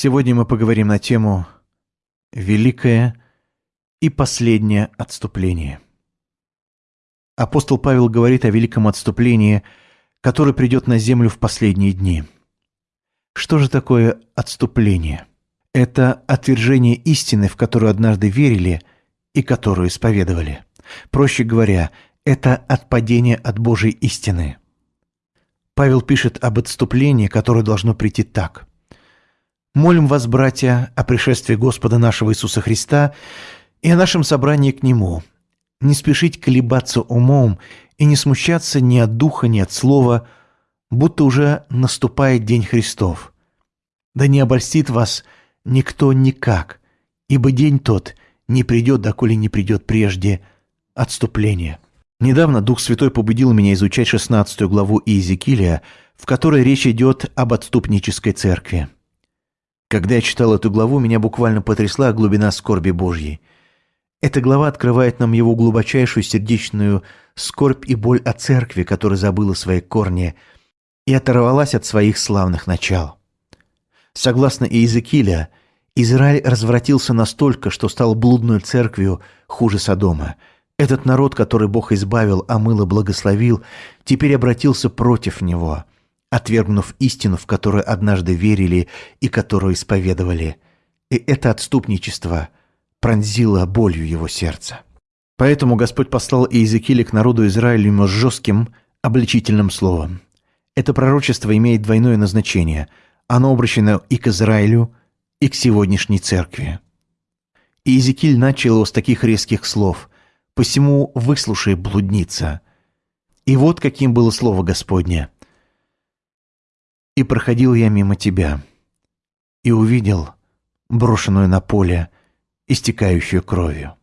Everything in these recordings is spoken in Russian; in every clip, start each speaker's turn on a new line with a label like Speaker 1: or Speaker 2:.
Speaker 1: Сегодня мы поговорим на тему «Великое и последнее отступление». Апостол Павел говорит о великом отступлении, которое придет на землю в последние дни. Что же такое отступление? Это отвержение истины, в которую однажды верили и которую исповедовали. Проще говоря, это отпадение от Божьей истины. Павел пишет об отступлении, которое должно прийти так. Молим вас, братья, о пришествии Господа нашего Иисуса Христа и о нашем собрании к Нему. Не спешить колебаться умом и не смущаться ни от духа, ни от слова, будто уже наступает День Христов. Да не обольстит вас никто никак, ибо день тот не придет, доколе не придет прежде отступление. Недавно Дух Святой побудил меня изучать 16 главу Иезекииля, в которой речь идет об отступнической церкви. Когда я читал эту главу, меня буквально потрясла глубина скорби Божьей. Эта глава открывает нам его глубочайшую сердечную скорбь и боль о церкви, которая забыла свои корни и оторвалась от своих славных начал. Согласно Иезекииля, Израиль развратился настолько, что стал блудной церковью хуже Содома. Этот народ, который Бог избавил, омыл и благословил, теперь обратился против него – отвергнув истину, в которую однажды верили и которую исповедовали. И это отступничество пронзило болью его сердца. Поэтому Господь послал Иезекииля к народу Израилю с жестким, обличительным словом. Это пророчество имеет двойное назначение. Оно обращено и к Израилю, и к сегодняшней церкви. Иезекииль начал его с таких резких слов «Посему выслушай, блудница». И вот каким было слово Господне – и проходил я мимо тебя, и увидел брошенную на поле, истекающую кровью.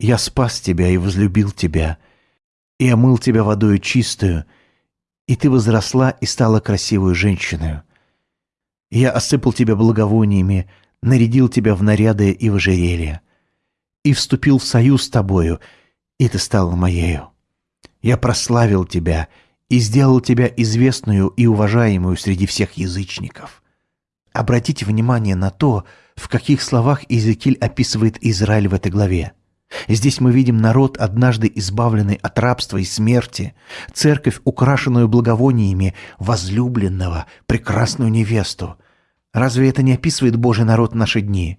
Speaker 1: Я спас тебя и возлюбил тебя, и омыл тебя водою чистую, и ты возросла и стала красивой женщиной. Я осыпал тебя благовониями, нарядил тебя в наряды и в ожерелье, и вступил в союз с тобою, и ты стала моею. Я прославил тебя и сделал тебя известную и уважаемую среди всех язычников. Обратите внимание на то, в каких словах Иезекииль описывает Израиль в этой главе. Здесь мы видим народ, однажды избавленный от рабства и смерти, церковь, украшенную благовониями возлюбленного, прекрасную невесту. Разве это не описывает Божий народ наши дни?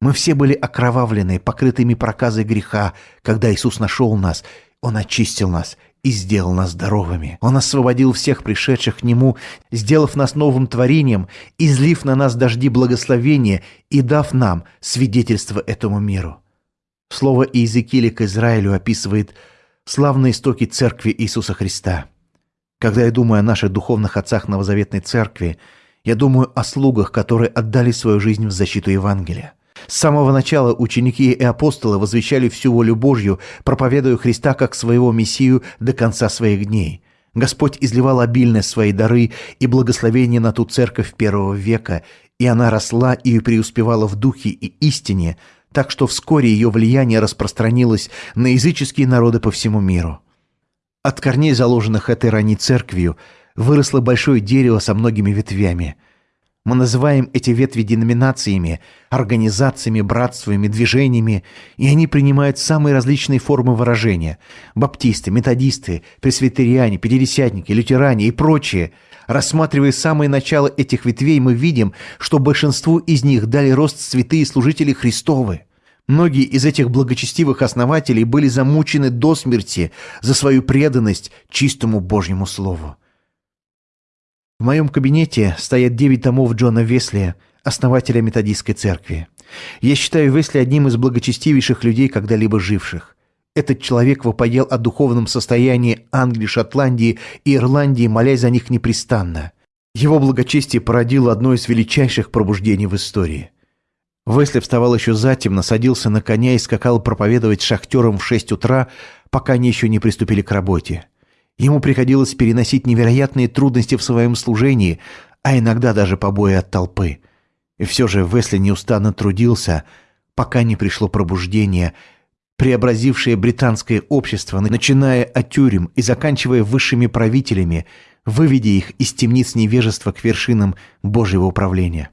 Speaker 1: Мы все были окровавлены, покрытыми проказой греха, когда Иисус нашел нас, Он очистил нас и сделал нас здоровыми. Он освободил всех пришедших к Нему, сделав нас новым творением, излив на нас дожди благословения и дав нам свидетельство этому миру. Слово Иезекииля к Израилю описывает славные истоки Церкви Иисуса Христа. Когда я думаю о наших духовных отцах Новозаветной Церкви, я думаю о слугах, которые отдали свою жизнь в защиту Евангелия. С самого начала ученики и апостолы возвещали всю волю Божью, проповедуя Христа как своего Мессию до конца своих дней. Господь изливал обильно свои дары и благословения на ту церковь первого века, и она росла и преуспевала в духе и истине, так что вскоре ее влияние распространилось на языческие народы по всему миру. От корней, заложенных этой ранней церковью, выросло большое дерево со многими ветвями – мы называем эти ветви деноминациями, организациями, братствами, движениями, и они принимают самые различные формы выражения. Баптисты, методисты, пресвитериане, пятидесятники, лютеране и прочие. Рассматривая самое начало этих ветвей, мы видим, что большинству из них дали рост святые служители Христовы. Многие из этих благочестивых основателей были замучены до смерти за свою преданность чистому Божьему Слову. В моем кабинете стоят девять томов Джона Весли, основателя методистской церкви. Я считаю Весли одним из благочестивейших людей, когда-либо живших. Этот человек вопоел о духовном состоянии Англии, Шотландии и Ирландии, молясь за них непрестанно. Его благочестие породило одно из величайших пробуждений в истории. Весли вставал еще затемно, садился на коня и скакал проповедовать шахтерам в шесть утра, пока они еще не приступили к работе. Ему приходилось переносить невероятные трудности в своем служении, а иногда даже побои от толпы. И все же Весли неустанно трудился, пока не пришло пробуждение, преобразившее британское общество, начиная от тюрем и заканчивая высшими правителями, выведя их из темниц невежества к вершинам Божьего управления.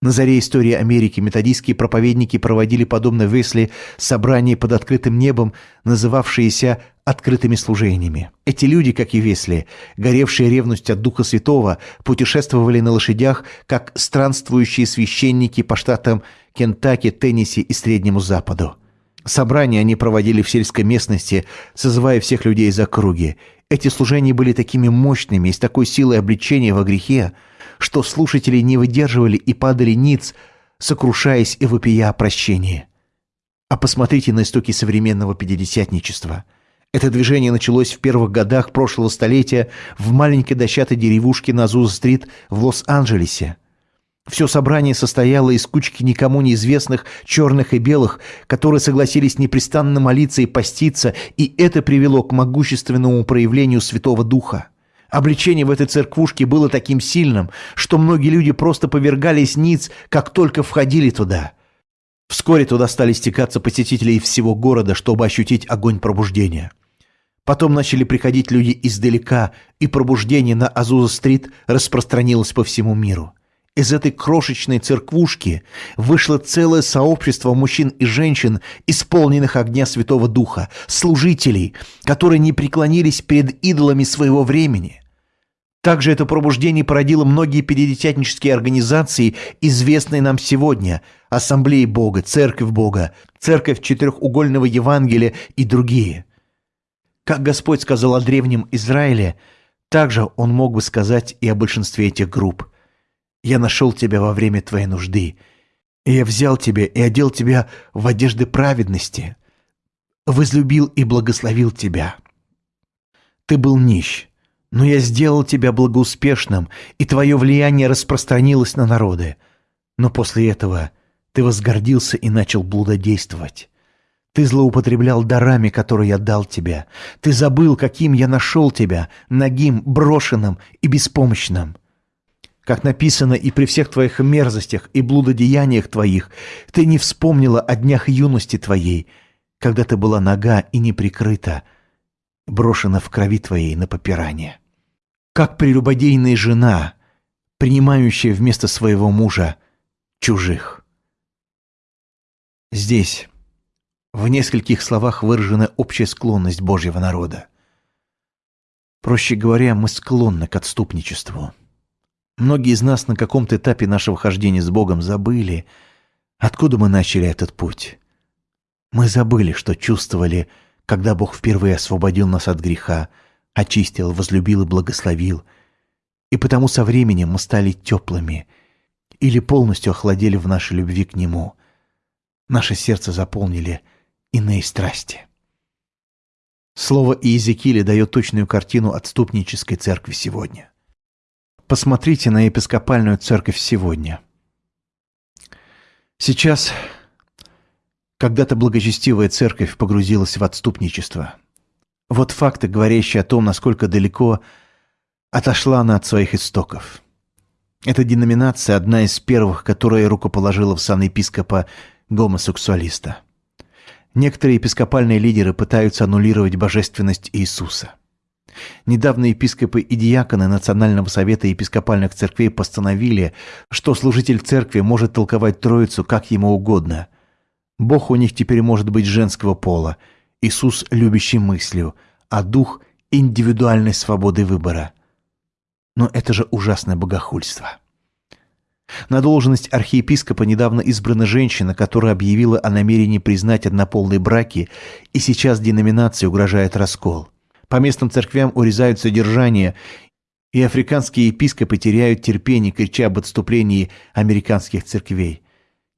Speaker 1: На заре истории Америки методистские проповедники проводили, подобно Весли, собрания под открытым небом, называвшиеся открытыми служениями. Эти люди, как и Весли, горевшие ревность от Духа Святого, путешествовали на лошадях, как странствующие священники по штатам Кентаки, Теннесси и Среднему Западу. Собрания они проводили в сельской местности, созывая всех людей из округи. Эти служения были такими мощными и с такой силой обличения во грехе, что слушатели не выдерживали и падали ниц, сокрушаясь и вопия о прощении. А посмотрите на истоки современного пятидесятничества. Это движение началось в первых годах прошлого столетия в маленькой дощатой деревушке на Зуза-стрит в Лос-Анджелесе. Все собрание состояло из кучки никому неизвестных черных и белых, которые согласились непрестанно молиться и поститься, и это привело к могущественному проявлению Святого Духа. Обличение в этой церквушке было таким сильным, что многие люди просто повергались ниц, как только входили туда. Вскоре туда стали стекаться посетители из всего города, чтобы ощутить огонь пробуждения. Потом начали приходить люди издалека, и пробуждение на Азуза-стрит распространилось по всему миру. Из этой крошечной церквушки вышло целое сообщество мужчин и женщин, исполненных огня Святого Духа, служителей, которые не преклонились перед идолами своего времени. Также это пробуждение породило многие пятидесятнические организации, известные нам сегодня – Ассамблеи Бога, Церковь Бога, Церковь Четырехугольного Евангелия и другие. Как Господь сказал о древнем Израиле, также Он мог бы сказать и о большинстве этих групп – я нашел тебя во время твоей нужды, я взял тебя и одел тебя в одежды праведности, возлюбил и благословил тебя. Ты был нищ, но я сделал тебя благоуспешным, и твое влияние распространилось на народы. Но после этого ты возгордился и начал блудодействовать. Ты злоупотреблял дарами, которые я дал тебе. Ты забыл, каким я нашел тебя, нагим, брошенным и беспомощным. Как написано, и при всех твоих мерзостях и блудодеяниях твоих ты не вспомнила о днях юности твоей, когда ты была нога и не прикрыта, брошена в крови твоей на попирание. Как прелюбодейная жена, принимающая вместо своего мужа чужих. Здесь в нескольких словах выражена общая склонность Божьего народа. Проще говоря, мы склонны к отступничеству. Многие из нас на каком-то этапе нашего хождения с Богом забыли, откуда мы начали этот путь. Мы забыли, что чувствовали, когда Бог впервые освободил нас от греха, очистил, возлюбил и благословил. И потому со временем мы стали теплыми или полностью охладели в нашей любви к Нему. Наше сердце заполнили иные страсти. Слово Иезекииля дает точную картину отступнической церкви сегодня. Посмотрите на епископальную церковь сегодня. Сейчас когда-то благочестивая церковь погрузилась в отступничество. Вот факты, говорящие о том, насколько далеко отошла она от своих истоков. Эта деноминация одна из первых, которая рукоположила в сан епископа гомосексуалиста. Некоторые епископальные лидеры пытаются аннулировать божественность Иисуса. Недавно епископы и диаконы Национального совета епископальных церквей постановили, что служитель церкви может толковать Троицу как ему угодно. Бог у них теперь может быть женского пола, Иисус – любящий мыслью, а Дух – индивидуальной свободы выбора. Но это же ужасное богохульство. На должность архиепископа недавно избрана женщина, которая объявила о намерении признать однополые браки, и сейчас деноминации угрожает раскол – по местным церквям урезают содержание, и африканские епископы теряют терпение, крича об отступлении американских церквей.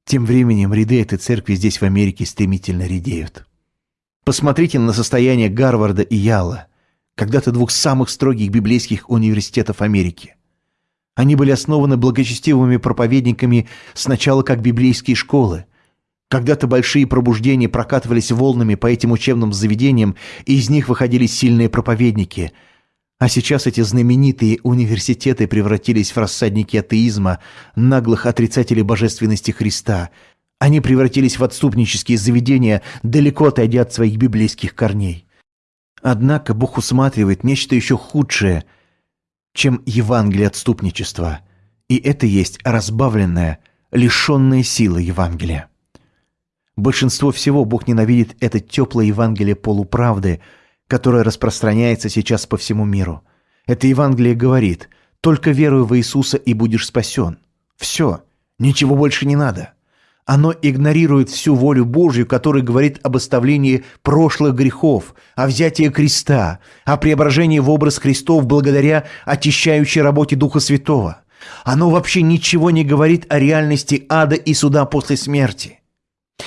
Speaker 1: Тем временем ряды этой церкви здесь в Америке стремительно редеют. Посмотрите на состояние Гарварда и Яла, когда-то двух самых строгих библейских университетов Америки. Они были основаны благочестивыми проповедниками сначала как библейские школы, когда-то большие пробуждения прокатывались волнами по этим учебным заведениям, и из них выходили сильные проповедники. А сейчас эти знаменитые университеты превратились в рассадники атеизма, наглых отрицателей божественности Христа. Они превратились в отступнические заведения, далеко отойдя от своих библейских корней. Однако Бог усматривает нечто еще худшее, чем Евангелие отступничества. И это есть разбавленное – лишенные силы Евангелия. Большинство всего Бог ненавидит это теплое Евангелие полуправды, которое распространяется сейчас по всему миру. Это Евангелие говорит «Только веруй в Иисуса и будешь спасен». Все, ничего больше не надо. Оно игнорирует всю волю Божью, которая говорит об оставлении прошлых грехов, о взятии креста, о преображении в образ Христов благодаря очищающей работе Духа Святого. Оно вообще ничего не говорит о реальности ада и суда после смерти.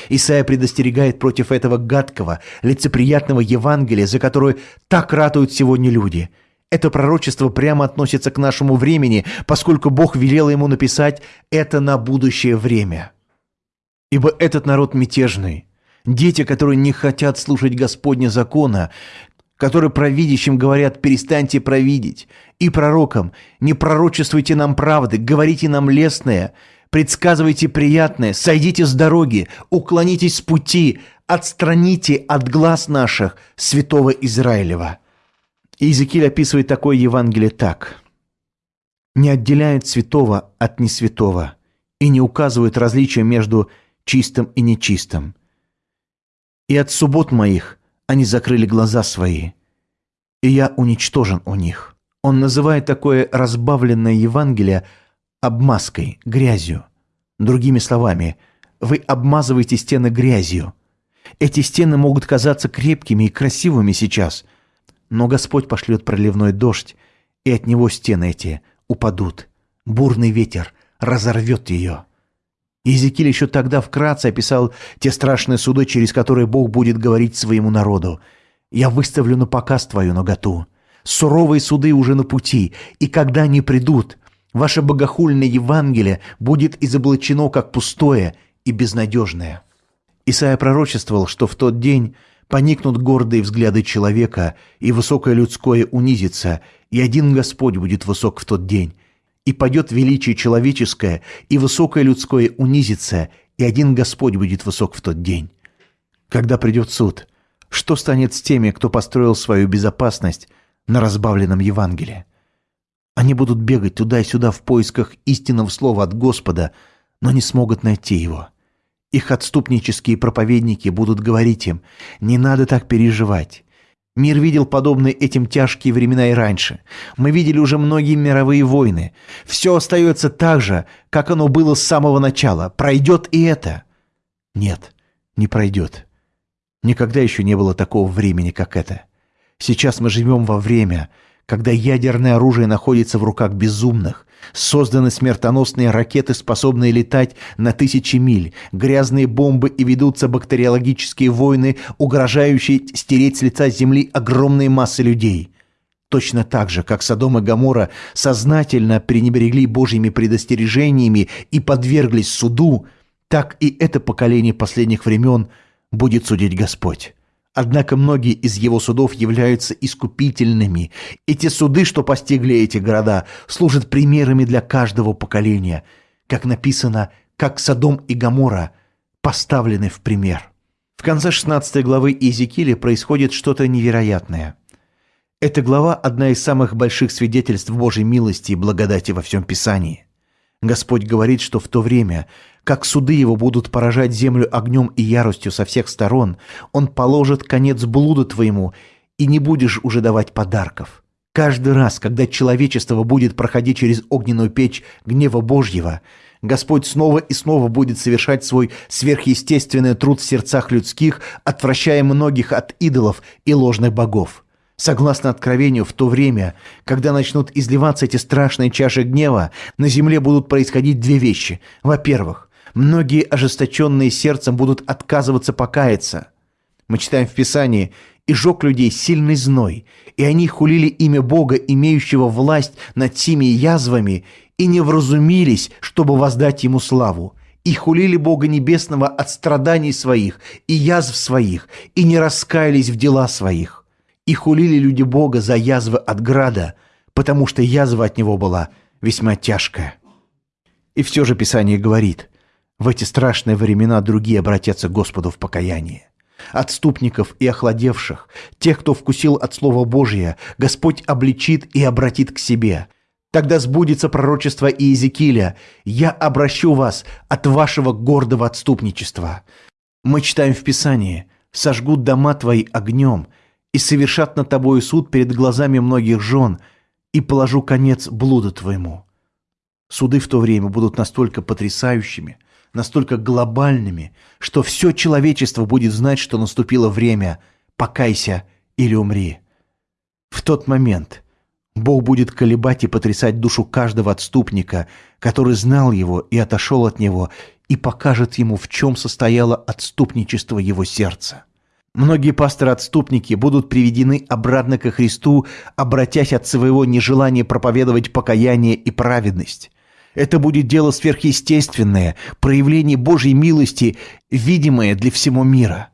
Speaker 1: Исайя предостерегает против этого гадкого, лицеприятного Евангелия, за которое так ратуют сегодня люди. Это пророчество прямо относится к нашему времени, поскольку Бог велел ему написать это на будущее время. Ибо этот народ мятежный, дети, которые не хотят слушать Господня закона, которые провидящим говорят «перестаньте провидеть», и пророкам «не пророчествуйте нам правды, говорите нам лестное», предсказывайте приятное, сойдите с дороги, уклонитесь с пути, отстраните от глаз наших святого Израилева». Иезекииль описывает такое Евангелие так. «Не отделяет святого от несвятого и не указывает различия между чистым и нечистым. И от суббот моих они закрыли глаза свои, и я уничтожен у них». Он называет такое разбавленное Евангелие обмазкой, грязью. Другими словами, вы обмазываете стены грязью. Эти стены могут казаться крепкими и красивыми сейчас, но Господь пошлет проливной дождь, и от него стены эти упадут. Бурный ветер разорвет ее. Иезекииль еще тогда вкратце описал те страшные суды, через которые Бог будет говорить своему народу. «Я выставлю на показ твою наготу. Суровые суды уже на пути, и когда они придут, ваше богохульное Евангелие будет изоблачено как пустое и безнадежное». Исайя пророчествовал, что в тот день поникнут гордые взгляды человека, и высокое людское унизится, и один Господь будет высок в тот день, и падет величие человеческое, и высокое людское унизится, и один Господь будет высок в тот день. Когда придет суд, что станет с теми, кто построил свою безопасность на разбавленном Евангелии? Они будут бегать туда и сюда в поисках истинного слова от Господа, но не смогут найти его. Их отступнические проповедники будут говорить им, не надо так переживать. Мир видел подобные этим тяжкие времена и раньше. Мы видели уже многие мировые войны. Все остается так же, как оно было с самого начала. Пройдет и это. Нет, не пройдет. Никогда еще не было такого времени, как это. Сейчас мы живем во время, когда ядерное оружие находится в руках безумных, созданы смертоносные ракеты, способные летать на тысячи миль, грязные бомбы и ведутся бактериологические войны, угрожающие стереть с лица земли огромные массы людей. Точно так же, как Содом и Гоморра сознательно пренебрегли Божьими предостережениями и подверглись суду, так и это поколение последних времен будет судить Господь. Однако многие из его судов являются искупительными. Эти суды, что постигли эти города, служат примерами для каждого поколения. Как написано, как Содом и Гамора поставлены в пример. В конце 16 главы Иезекииля происходит что-то невероятное. Эта глава – одна из самых больших свидетельств Божьей милости и благодати во всем Писании. Господь говорит, что в то время, как суды его будут поражать землю огнем и яростью со всех сторон, он положит конец блуду твоему, и не будешь уже давать подарков. Каждый раз, когда человечество будет проходить через огненную печь гнева Божьего, Господь снова и снова будет совершать свой сверхъестественный труд в сердцах людских, отвращая многих от идолов и ложных богов. Согласно Откровению, в то время, когда начнут изливаться эти страшные чаши гнева, на земле будут происходить две вещи. Во-первых, многие ожесточенные сердцем будут отказываться покаяться. Мы читаем в Писании «И жег людей сильный зной, и они хулили имя Бога, имеющего власть над теми язвами, и не вразумились, чтобы воздать Ему славу» и хулили Бога Небесного от страданий своих и язв своих, и не раскаялись в дела своих. И хулили люди Бога за язвы от града, потому что язва от него была весьма тяжкая. И все же Писание говорит, в эти страшные времена другие обратятся к Господу в покаяние. Отступников и охладевших, тех, кто вкусил от Слова Божия, Господь обличит и обратит к себе. Тогда сбудется пророчество Иезекииля. Я обращу вас от вашего гордого отступничества. Мы читаем в Писании. Сожгут дома твои огнем и совершат над тобою суд перед глазами многих жен, и положу конец блуду твоему. Суды в то время будут настолько потрясающими, настолько глобальными, что все человечество будет знать, что наступило время «покайся или умри». В тот момент Бог будет колебать и потрясать душу каждого отступника, который знал его и отошел от него, и покажет ему, в чем состояло отступничество его сердца. Многие пасторы-отступники будут приведены обратно ко Христу, обратясь от своего нежелания проповедовать покаяние и праведность. Это будет дело сверхъестественное, проявление Божьей милости, видимое для всего мира.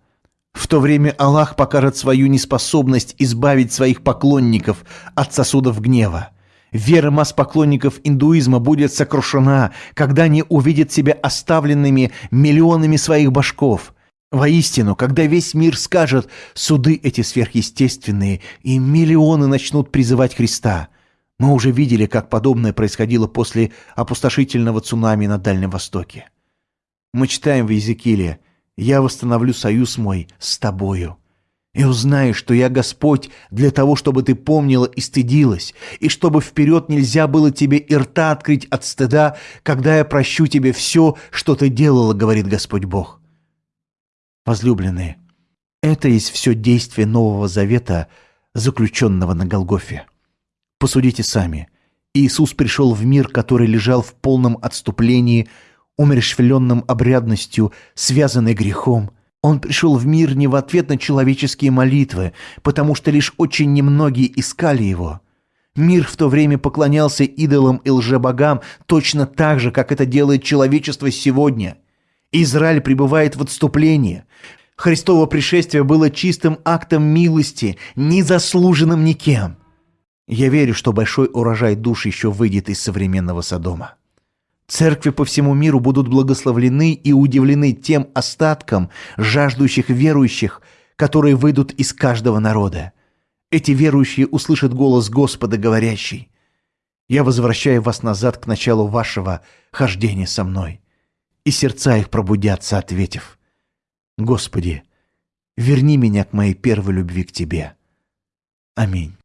Speaker 1: В то время Аллах покажет свою неспособность избавить своих поклонников от сосудов гнева. Вера масс поклонников индуизма будет сокрушена, когда они увидят себя оставленными миллионами своих башков. Воистину, когда весь мир скажет «суды эти сверхъестественные», и миллионы начнут призывать Христа – мы уже видели, как подобное происходило после опустошительного цунами на Дальнем Востоке. Мы читаем в Иезекииле «Я восстановлю союз мой с тобою». И узнаешь, что я Господь для того, чтобы ты помнила и стыдилась, и чтобы вперед нельзя было тебе и рта открыть от стыда, когда я прощу тебе все, что ты делала, говорит Господь Бог. Возлюбленные, это есть все действие Нового Завета, заключенного на Голгофе. Посудите сами. Иисус пришел в мир, который лежал в полном отступлении, умерщвленном обрядностью, связанный грехом. Он пришел в мир не в ответ на человеческие молитвы, потому что лишь очень немногие искали его. Мир в то время поклонялся идолам и лжебогам точно так же, как это делает человечество сегодня. Израиль пребывает в отступлении. Христово пришествие было чистым актом милости, незаслуженным никем. Я верю, что большой урожай душ еще выйдет из современного Содома. Церкви по всему миру будут благословлены и удивлены тем остатком жаждущих верующих, которые выйдут из каждого народа. Эти верующие услышат голос Господа, говорящий, «Я возвращаю вас назад к началу вашего хождения со мной». И сердца их пробудятся, ответив, «Господи, верни меня к моей первой любви к Тебе». Аминь.